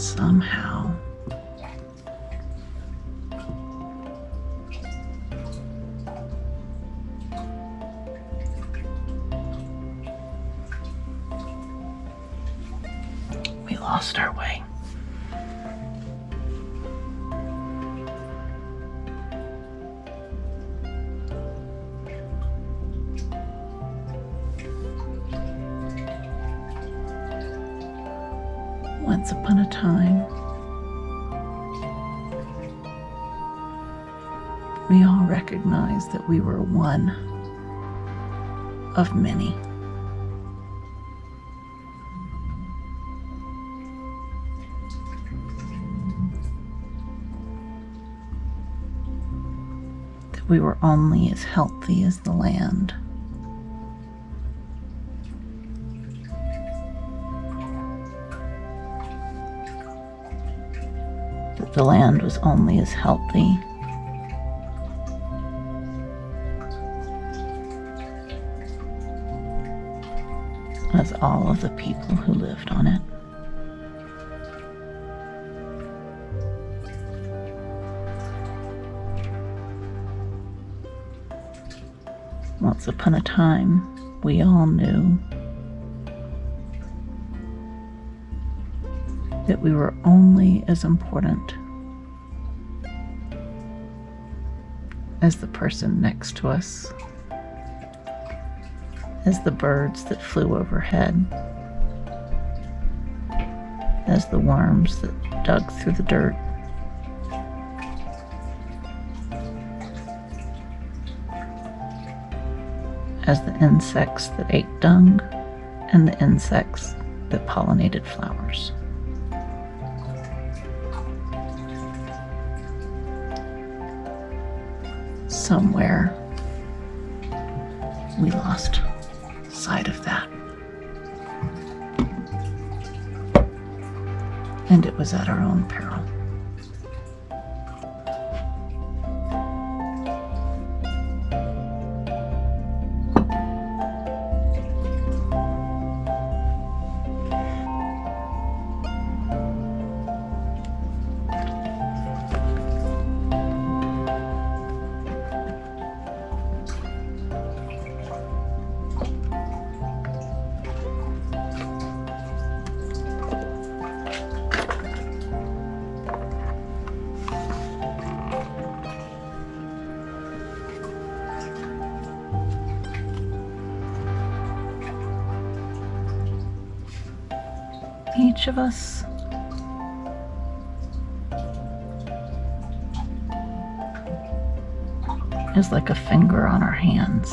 somehow, Once upon a time, we all recognized that we were one of many. That we were only as healthy as the land. The land was only as healthy as all of the people who lived on it. Once upon a time, we all knew that we were only as important as the person next to us as the birds that flew overhead, as the worms that dug through the dirt. As the insects that ate dung and the insects that pollinated flowers. Somewhere we lost sight of that. And it was at our own peril. Each of us is like a finger on our hands.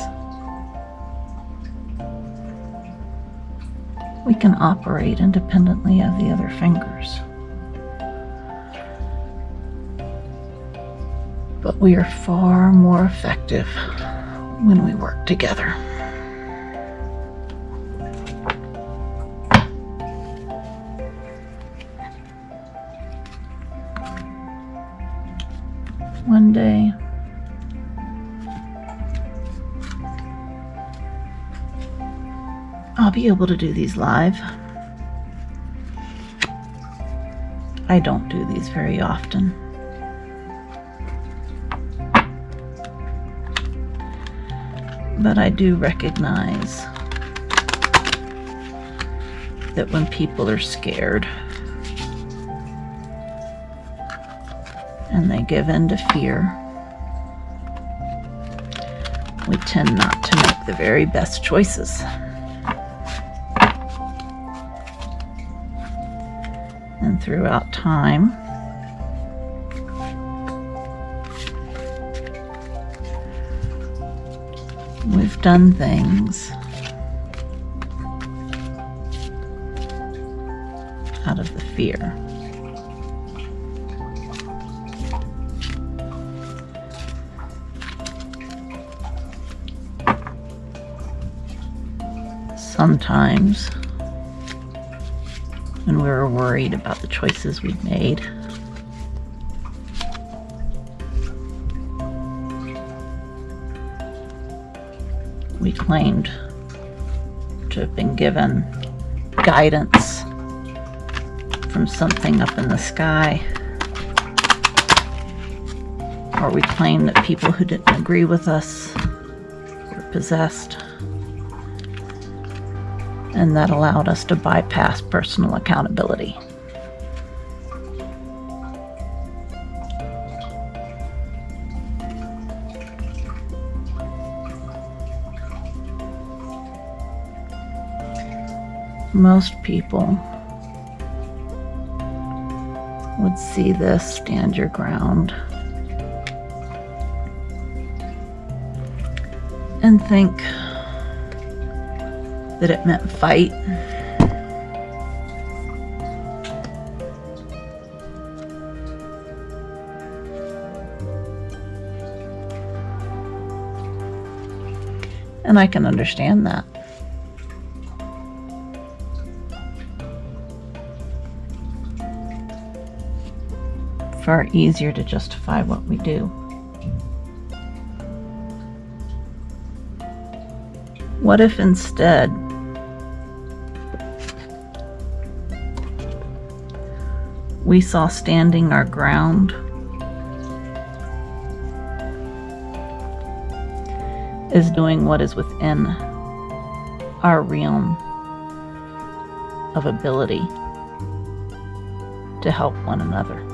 We can operate independently of the other fingers. But we are far more effective when we work together. One day, I'll be able to do these live. I don't do these very often. But I do recognize that when people are scared and they give in to fear, we tend not to make the very best choices. And throughout time, we've done things out of the fear. Sometimes, when we were worried about the choices we'd made, we claimed to have been given guidance from something up in the sky. Or we claimed that people who didn't agree with us were possessed. And that allowed us to bypass personal accountability. most people would see this stand your ground and think that it meant fight. And I can understand that. far easier to justify what we do. What if instead we saw standing our ground is doing what is within our realm of ability to help one another.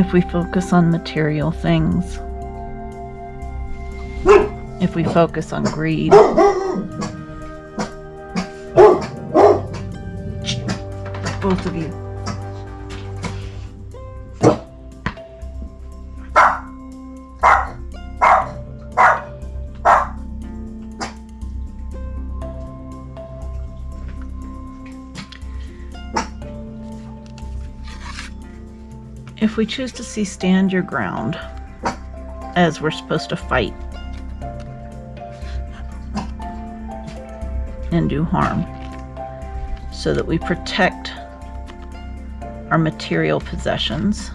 If we focus on material things, if we focus on greed, both of you. If we choose to see stand your ground as we're supposed to fight and do harm so that we protect our material possessions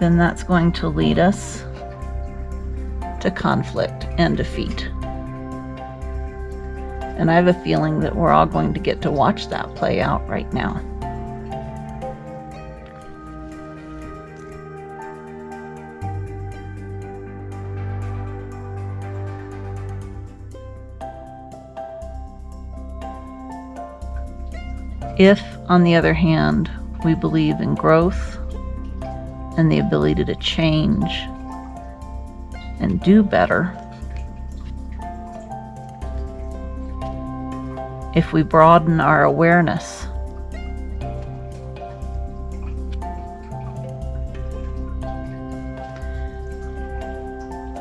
then that's going to lead us to conflict and defeat. And I have a feeling that we're all going to get to watch that play out right now. If, on the other hand, we believe in growth and the ability to change and do better, if we broaden our awareness.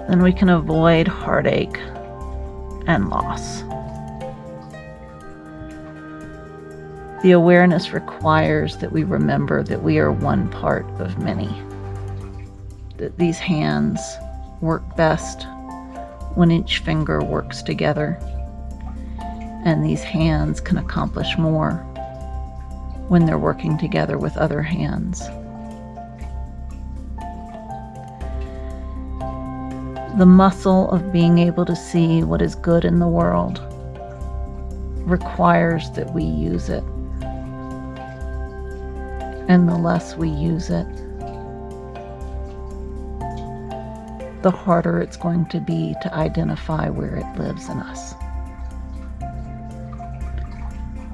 Then we can avoid heartache and loss. The awareness requires that we remember that we are one part of many. That these hands work best when each finger works together and these hands can accomplish more when they're working together with other hands. The muscle of being able to see what is good in the world requires that we use it. And the less we use it, the harder it's going to be to identify where it lives in us.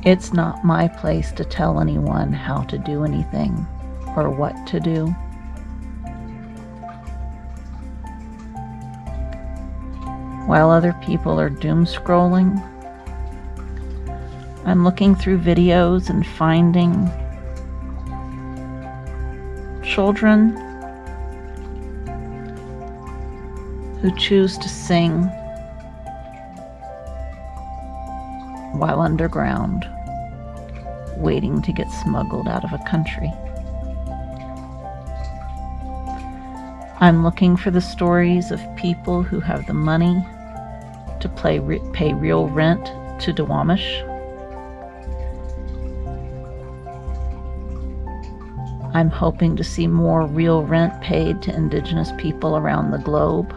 It's not my place to tell anyone how to do anything or what to do. While other people are doom scrolling, I'm looking through videos and finding children who choose to sing while underground, waiting to get smuggled out of a country. I'm looking for the stories of people who have the money to play, pay real rent to Duwamish. I'm hoping to see more real rent paid to Indigenous people around the globe.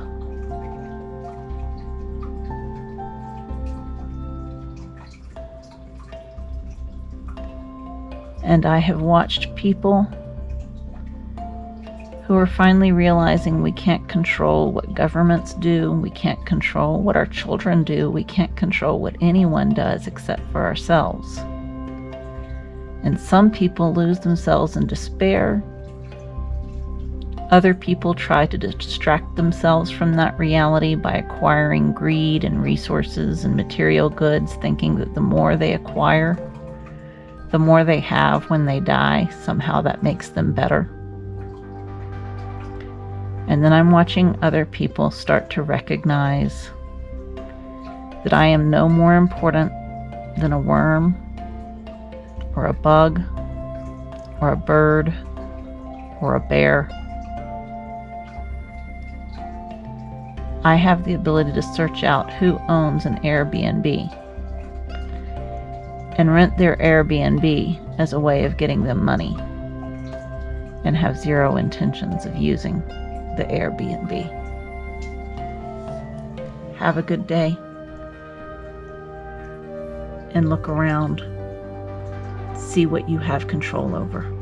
And I have watched people who are finally realizing we can't control what governments do, we can't control what our children do, we can't control what anyone does except for ourselves. And some people lose themselves in despair. Other people try to distract themselves from that reality by acquiring greed and resources and material goods, thinking that the more they acquire, the more they have when they die, somehow that makes them better. And then I'm watching other people start to recognize that I am no more important than a worm or a bug or a bird or a bear. I have the ability to search out who owns an Airbnb and rent their Airbnb as a way of getting them money and have zero intentions of using the Airbnb. Have a good day and look around. See what you have control over.